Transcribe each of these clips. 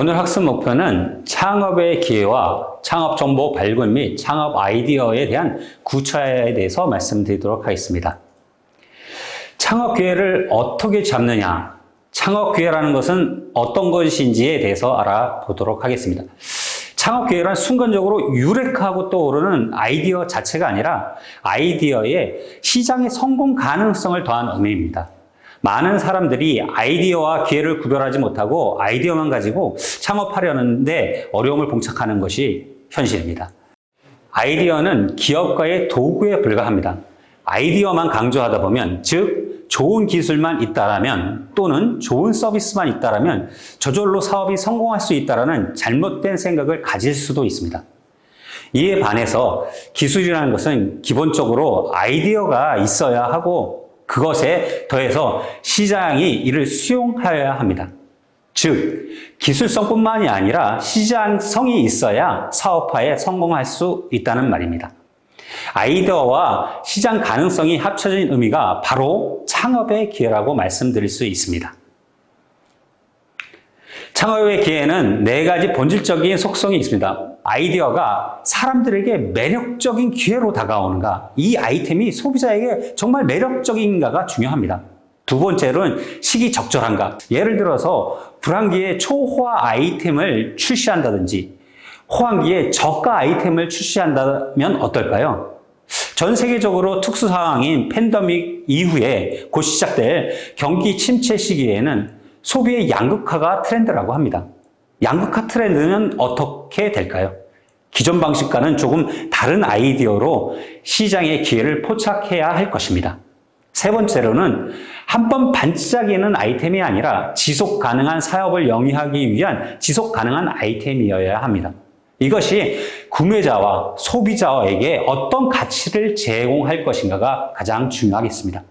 오늘 학습 목표는 창업의 기회와 창업 정보 발굴 및 창업 아이디어에 대한 구차에 대해서 말씀드리도록 하겠습니다. 창업 기회를 어떻게 잡느냐, 창업 기회라는 것은 어떤 것인지에 대해서 알아보도록 하겠습니다. 창업 기회란 순간적으로 유력하고 떠오르는 아이디어 자체가 아니라 아이디어의 시장의 성공 가능성을 더한 의미입니다. 많은 사람들이 아이디어와 기회를 구별하지 못하고 아이디어만 가지고 창업하려는데 어려움을 봉착하는 것이 현실입니다. 아이디어는 기업가의 도구에 불과합니다. 아이디어만 강조하다 보면, 즉, 좋은 기술만 있다라면 또는 좋은 서비스만 있다라면 저절로 사업이 성공할 수 있다라는 잘못된 생각을 가질 수도 있습니다. 이에 반해서 기술이라는 것은 기본적으로 아이디어가 있어야 하고 그것에 더해서 시장이 이를 수용하여야 합니다. 즉, 기술성뿐만이 아니라 시장성이 있어야 사업화에 성공할 수 있다는 말입니다. 아이디어와 시장 가능성이 합쳐진 의미가 바로 창업의 기회라고 말씀드릴 수 있습니다. 창업의 기회는 네 가지 본질적인 속성이 있습니다. 아이디어가 사람들에게 매력적인 기회로 다가오는가, 이 아이템이 소비자에게 정말 매력적인가가 중요합니다. 두 번째로는 시기 적절한가. 예를 들어서 불황기에 초호화 아이템을 출시한다든지 호황기에 저가 아이템을 출시한다면 어떨까요? 전 세계적으로 특수 상황인 팬데믹 이후에 곧 시작될 경기 침체 시기에는 소비의 양극화가 트렌드라고 합니다. 양극화 트렌드는 어떻게 될까요? 기존 방식과는 조금 다른 아이디어로 시장의 기회를 포착해야 할 것입니다. 세 번째로는 한 번 반짝이는 아이템이 아니라 지속 가능한 사업을 영위하기 위한 지속 가능한 아이템이어야 합니다. 이것이 구매자와 소비자에게 어떤 가치를 제공할 것인가가 가장 중요하겠습니다.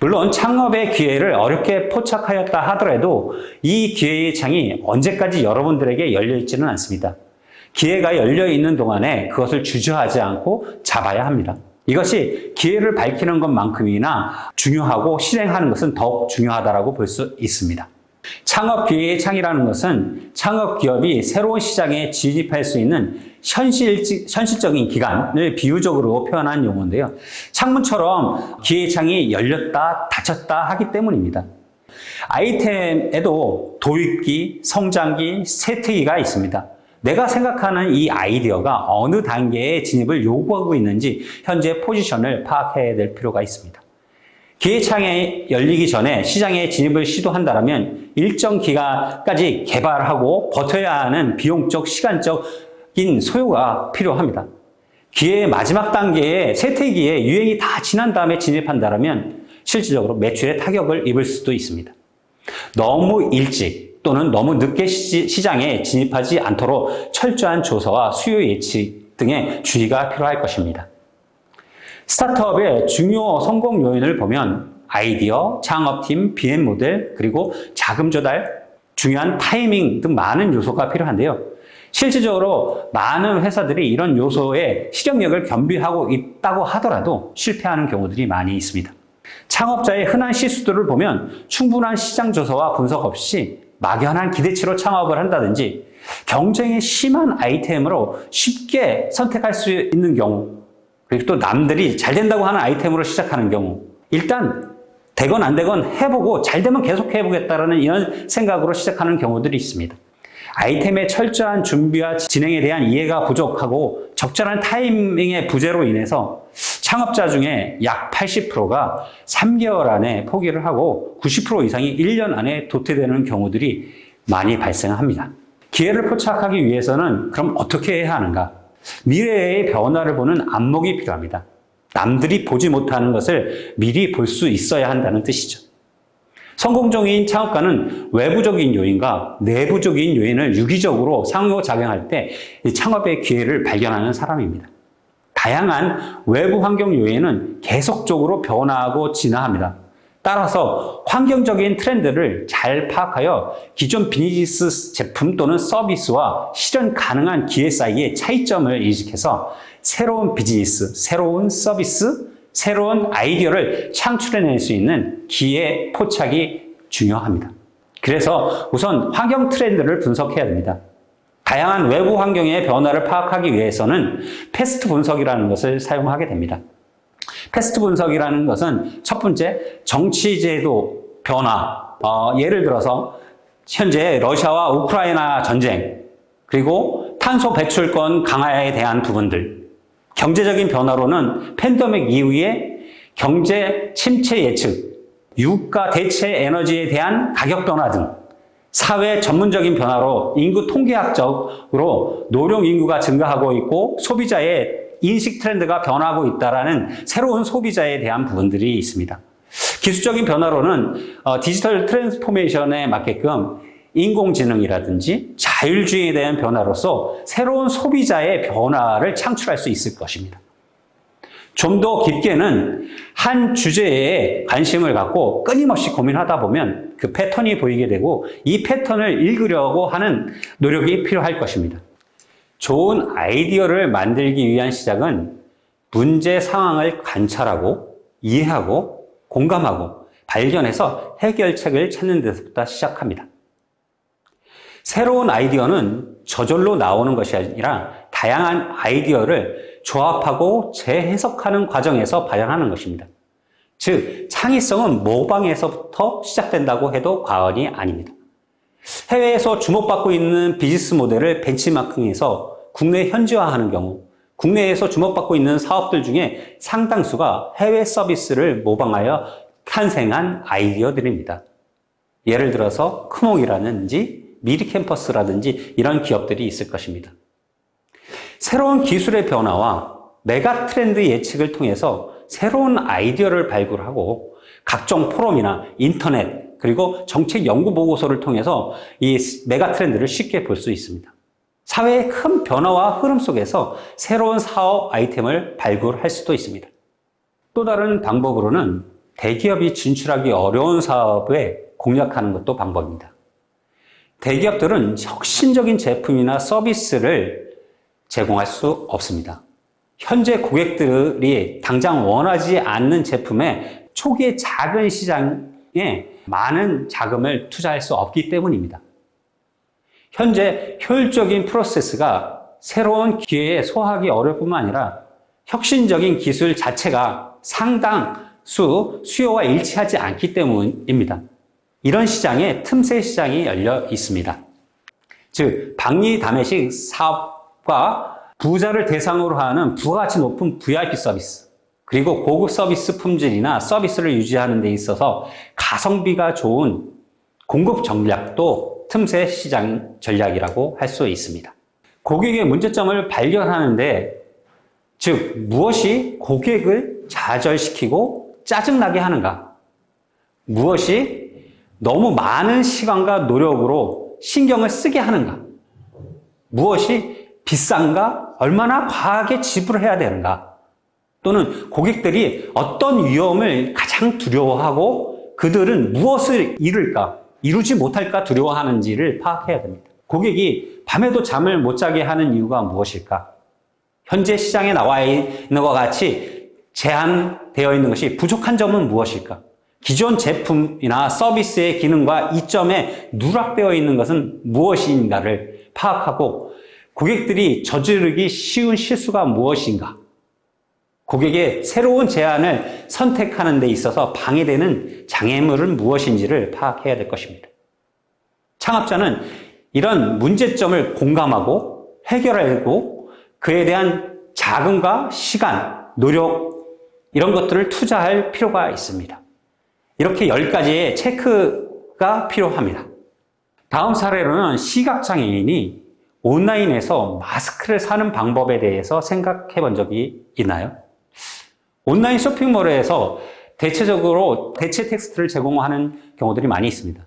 물론 창업의 기회를 어렵게 포착하였다 하더라도 이 기회의 창이 언제까지 여러분들에게 열려 있지는 않습니다. 기회가 열려 있는 동안에 그것을 주저하지 않고 잡아야 합니다. 이것이 기회를 밝히는 것만큼이나 중요하고 실행하는 것은 더욱 중요하다고 볼 수 있습니다. 창업 기회의 창이라는 것은 창업 기업이 새로운 시장에 진입할 수 있는 현실, 현실적인 기간을 비유적으로 표현한 용어인데요. 창문처럼 기회의 창이 열렸다 닫혔다 하기 때문입니다. 아이템에도 도입기, 성장기, 세트기가 있습니다. 내가 생각하는 이 아이디어가 어느 단계의 진입을 요구하고 있는지 현재 포지션을 파악해야 될 필요가 있습니다. 기회창에 열리기 전에 시장에 진입을 시도한다면 일정 기간까지 개발하고 버텨야 하는 비용적, 시간적인 소요가 필요합니다. 기회의 마지막 단계에 세태기에 유행이 다 지난 다음에 진입한다면 실질적으로 매출에 타격을 입을 수도 있습니다. 너무 일찍 또는 너무 늦게 시장에 진입하지 않도록 철저한 조사와 수요 예측 등의 주의가 필요할 것입니다. 스타트업의 중요 성공 요인을 보면 아이디어, 창업팀, 비행 모델, 그리고 자금 조달, 중요한 타이밍 등 많은 요소가 필요한데요. 실질적으로 많은 회사들이 이런 요소에 실행력을 겸비하고 있다고 하더라도 실패하는 경우들이 많이 있습니다. 창업자의 흔한 실수들을 보면 충분한 시장 조사와 분석 없이 막연한 기대치로 창업을 한다든지 경쟁이 심한 아이템으로 쉽게 선택할 수 있는 경우 그리고 또 남들이 잘 된다고 하는 아이템으로 시작하는 경우 일단 되건 안 되건 해보고 잘 되면 계속 해보겠다라는 이런 생각으로 시작하는 경우들이 있습니다. 아이템의 철저한 준비와 진행에 대한 이해가 부족하고 적절한 타이밍의 부재로 인해서 창업자 중에 약 80%가 3개월 안에 포기를 하고 90% 이상이 1년 안에 도태되는 경우들이 많이 발생합니다. 기회를 포착하기 위해서는 그럼 어떻게 해야 하는가? 미래의 변화를 보는 안목이 필요합니다. 남들이 보지 못하는 것을 미리 볼 수 있어야 한다는 뜻이죠. 성공적인 창업가는 외부적인 요인과 내부적인 요인을 유기적으로 상호작용할 때 창업의 기회를 발견하는 사람입니다. 다양한 외부 환경 요인은 계속적으로 변화하고 진화합니다. 따라서 환경적인 트렌드를 잘 파악하여 기존 비즈니스 제품 또는 서비스와 실현 가능한 기회 사이의 차이점을 인식해서 새로운 비즈니스, 새로운 서비스, 새로운 아이디어를 창출해낼 수 있는 기회 포착이 중요합니다. 그래서 우선 환경 트렌드를 분석해야 됩니다. 다양한 외부 환경의 변화를 파악하기 위해서는 PEST 분석이라는 것을 사용하게 됩니다. PEST 분석이라는 것은 첫 번째 정치제도 변화, 어, 예를 들어서 현재 러시아와 우크라이나 전쟁, 그리고 탄소 배출권 강화에 대한 부분들, 경제적인 변화로는 팬데믹 이후에 경제 침체 예측, 유가 대체 에너지에 대한 가격 변화 등 사회 문화적인 변화로 인구 통계학적으로 노령 인구가 증가하고 있고 소비자의 인식 트렌드가 변하고 있다라는 새로운 소비자에 대한 부분들이 있습니다. 기술적인 변화로는 어, digital transformation에 맞게끔 인공지능이라든지 자율주행에 대한 변화로서 새로운 소비자의 변화를 창출할 수 있을 것입니다. 좀 더 깊게는 한 주제에 관심을 갖고 끊임없이 고민하다 보면 그 패턴이 보이게 되고 이 패턴을 읽으려고 하는 노력이 필요할 것입니다. 좋은 아이디어를 만들기 위한 시작은 문제 상황을 관찰하고 이해하고 공감하고 발견해서 해결책을 찾는 데서부터 시작합니다. 새로운 아이디어는 저절로 나오는 것이 아니라 다양한 아이디어를 조합하고 재해석하는 과정에서 발현하는 것입니다. 즉, 창의성은 모방에서부터 시작된다고 해도 과언이 아닙니다. 해외에서 주목받고 있는 비즈니스 모델을 벤치마킹해서 국내 현지화하는 경우 국내에서 주목받고 있는 사업들 중에 상당수가 해외 서비스를 모방하여 탄생한 아이디어들입니다. 예를 들어서 크몽이라든지 미리캠퍼스라든지 이런 기업들이 있을 것입니다. 새로운 기술의 변화와 메가 트렌드 예측을 통해서 새로운 아이디어를 발굴하고 각종 포럼이나 인터넷 그리고 정책 연구 보고서를 통해서 이 메가 트렌드를 쉽게 볼 수 있습니다. 사회의 큰 변화와 흐름 속에서 새로운 사업 아이템을 발굴할 수도 있습니다. 또 다른 방법으로는 대기업이 진출하기 어려운 사업에 공략하는 것도 방법입니다. 대기업들은 혁신적인 제품이나 서비스를 제공할 수 없습니다. 현재 고객들이 당장 원하지 않는 제품에 초기의 작은 시장에 많은 자금을 투자할 수 없기 때문입니다. 현재 효율적인 프로세스가 새로운 기회에 소화하기 어려울 뿐만 아니라 혁신적인 기술 자체가 상당수 수요와 일치하지 않기 때문입니다. 이런 시장에 틈새 시장이 열려 있습니다. 즉, 박리담회식 사업과 부자를 대상으로 하는 부가가치 높은 VIP 서비스, 그리고 고급 서비스 품질이나 서비스를 유지하는 데 있어서 가성비가 좋은 공급 전략도 틈새 시장 전략이라고 할 수 있습니다. 고객의 문제점을 발견하는데, 즉, 무엇이 고객을 좌절시키고 짜증나게 하는가? 무엇이 너무 많은 시간과 노력으로 신경을 쓰게 하는가? 무엇이 비싼가? 얼마나 과하게 지불해야 되는가? 또는 고객들이 어떤 위험을 가장 두려워하고 그들은 무엇을 이룰까? 이루지 못할까 두려워하는지를 파악해야 됩니다. 고객이 밤에도 잠을 못 자게 하는 이유가 무엇일까? 현재 시장에 나와 있는 것과 같이 제한되어 있는 것이 부족한 점은 무엇일까? 기존 제품이나 서비스의 기능과 이점에 누락되어 있는 것은 무엇인가를 파악하고 고객들이 저지르기 쉬운 실수가 무엇인가? 고객의 새로운 제안을 선택하는 데 있어서 방해되는 장애물은 무엇인지를 파악해야 될 것입니다. 창업자는 이런 문제점을 공감하고 해결하고 그에 대한 자금과 시간, 노력 이런 것들을 투자할 필요가 있습니다. 이렇게 10가지의 체크가 필요합니다. 다음 사례로는 시각장애인이 온라인에서 마스크를 사는 방법에 대해서 생각해 본 적이 있나요? 온라인 쇼핑몰에서 대체적으로 대체 텍스트를 제공하는 경우들이 많이 있습니다.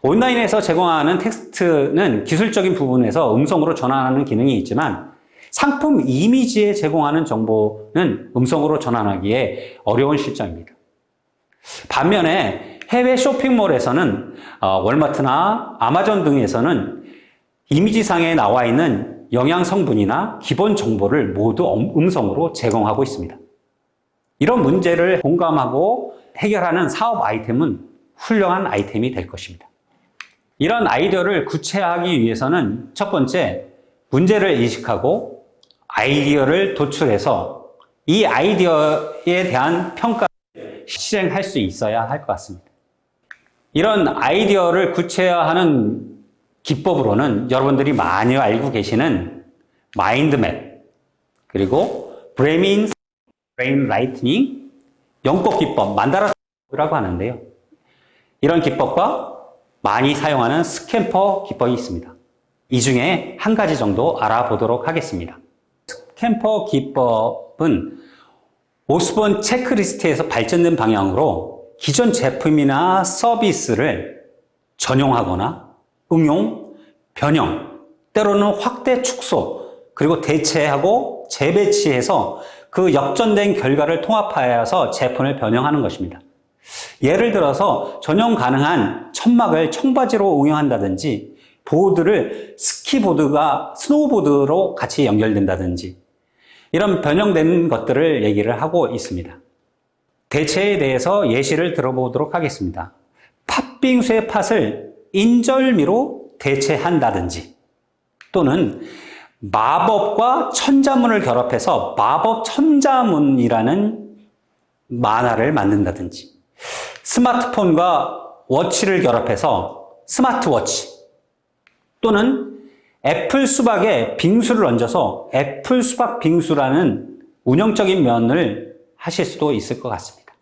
온라인에서 제공하는 텍스트는 기술적인 부분에서 음성으로 전환하는 기능이 있지만 상품 이미지에 제공하는 정보는 음성으로 전환하기에 어려운 실정입니다. 반면에 해외 쇼핑몰에서는 어, 월마트나 아마존 등에서는 이미지상에 나와 있는 영양 성분이나 기본 정보를 모두 음성으로 제공하고 있습니다. 이런 문제를 공감하고 해결하는 사업 아이템은 훌륭한 아이템이 될 것입니다. 이런 아이디어를 구체화하기 위해서는 첫 번째, 문제를 인식하고 아이디어를 도출해서 이 아이디어에 대한 평가를 실행할 수 있어야 할 것 같습니다. 이런 아이디어를 구체화하는 기법으로는 여러분들이 많이 알고 계시는 마인드맵, 그리고 brain, brainwriting, 연꽃 기법, 만다라라고 하는데요. 이런 기법과 많이 사용하는 SCAMPER 기법이 있습니다. 이 중에 한 가지 정도 알아보도록 하겠습니다. SCAMPER 기법은 오스본 체크리스트에서 발전된 방향으로 기존 제품이나 서비스를 전용하거나 응용, 변형, 때로는 확대 축소, 그리고 대체하고 재배치해서 그 역전된 결과를 통합하여서 제품을 변형하는 것입니다. 예를 들어서 전용 가능한 천막을 청바지로 응용한다든지 보드를 스키보드가 스노우보드로 같이 연결된다든지 이런 변형된 것들을 얘기를 하고 있습니다. 대체에 대해서 예시를 들어보도록 하겠습니다. 팥빙수의 팥을 인절미로 대체한다든지 또는 마법과 천자문을 결합해서 마법 천자문이라는 만화를 만든다든지 스마트폰과 watch를 결합해서 스마트워치 또는 애플 수박에 빙수를 얹어서 애플 수박 빙수라는 운영적인 면을 하실 수도 있을 것 같습니다.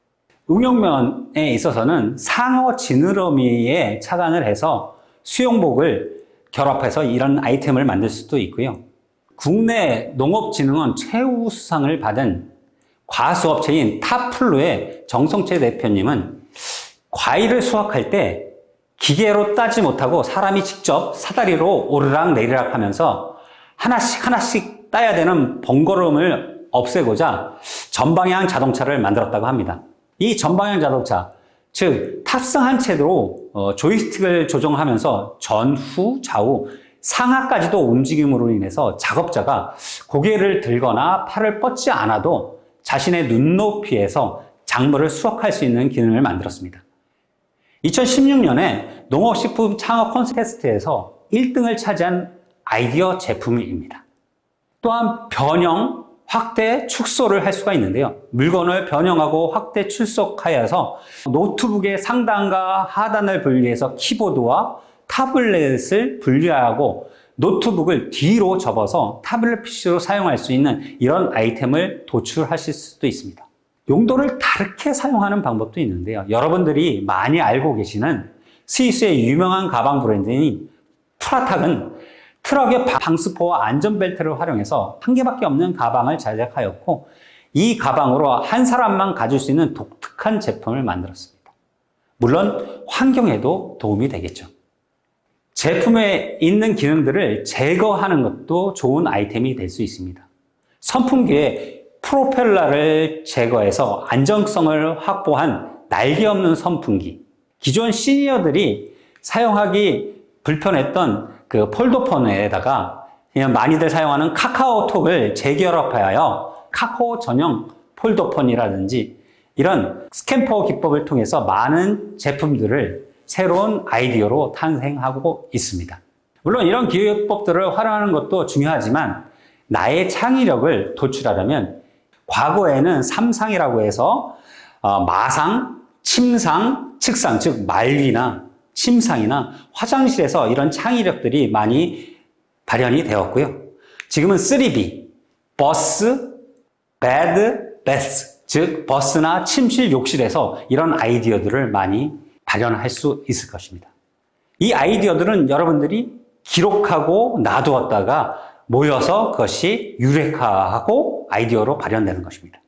응용면에 있어서는 상어 지느러미에 착안을 해서 수영복을 결합해서 이런 아이템을 만들 수도 있고요. 국내 농업진흥원 최우 수상을 받은 과수업체인 타플루의 정성채 대표님은 과일을 수확할 때 기계로 따지 못하고 사람이 직접 사다리로 오르락 내리락 하면서 하나씩 하나씩 따야 되는 번거로움을 없애고자 전방향 자동차를 만들었다고 합니다. 이 전방향 자동차, 즉 탑승한 채로 어, 조이스틱을 조정하면서 전후, 좌우, 상하까지도 움직임으로 인해서 작업자가 고개를 들거나 팔을 뻗지 않아도 자신의 눈높이에서 작물을 수확할 수 있는 기능을 만들었습니다. 2016년에 농업식품 창업 콘테스트에서 1등을 차지한 아이디어 제품입니다. 또한 변형, 확대, 축소를 할 수가 있는데요. 물건을 변형하고 확대, 출석하여서 노트북의 상단과 하단을 분리해서 키보드와 tablet을 분리하고 노트북을 뒤로 접어서 tablet PC로 사용할 수 있는 이런 아이템을 도출하실 수도 있습니다. 용도를 다르게 사용하는 방법도 있는데요. 여러분들이 많이 알고 계시는 스위스의 유명한 가방 브랜드인 프라이탁은 트럭의 방수포와 안전벨트를 활용해서 한 개밖에 없는 가방을 제작하였고 이 가방으로 한 사람만 가질 수 있는 독특한 제품을 만들었습니다. 물론 환경에도 도움이 되겠죠. 제품에 있는 기능들을 제거하는 것도 좋은 아이템이 될 수 있습니다. 선풍기에 프로펠러를 제거해서 안정성을 확보한 날개 없는 선풍기. 기존 시니어들이 사용하기 불편했던 그 폴더폰에다가 그냥 많이들 사용하는 카카오톡을 재결합하여 카카오 전용 폴더폰이라든지 이런 스캠퍼 기법을 통해서 많은 제품들을 새로운 아이디어로 탄생하고 있습니다. 물론 이런 기획법들을 활용하는 것도 중요하지만 나의 창의력을 도출하려면 과거에는 삼상이라고 해서 어, 마상, 침상, 측상, 즉 말위나 침상이나 화장실에서 이런 창의력들이 많이 발현이 되었고요. 지금은 3B, bus, bed, bath, 즉 버스나 침실, 욕실에서 이런 아이디어들을 많이 발현할 수 있을 것입니다. 이 아이디어들은 여러분들이 기록하고 놔두었다가 모여서 그것이 유레카하고 아이디어로 발현되는 것입니다.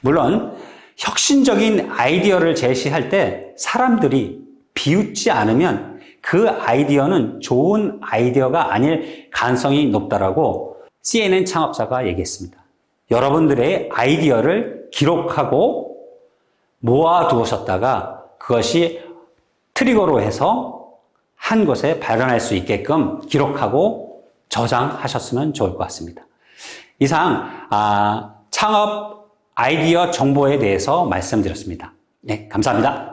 물론 혁신적인 아이디어를 제시할 때 사람들이 비웃지 않으면 그 아이디어는 좋은 아이디어가 아닐 가능성이 높다라고 CNN 창업자가 얘기했습니다. 여러분들의 아이디어를 기록하고 모아두셨다가 그것이 트리거로 해서 한 곳에 발견할 수 있게끔 기록하고 저장하셨으면 좋을 것 같습니다. 이상 아, 창업 아이디어 정보에 대해서 말씀드렸습니다. 네, 감사합니다.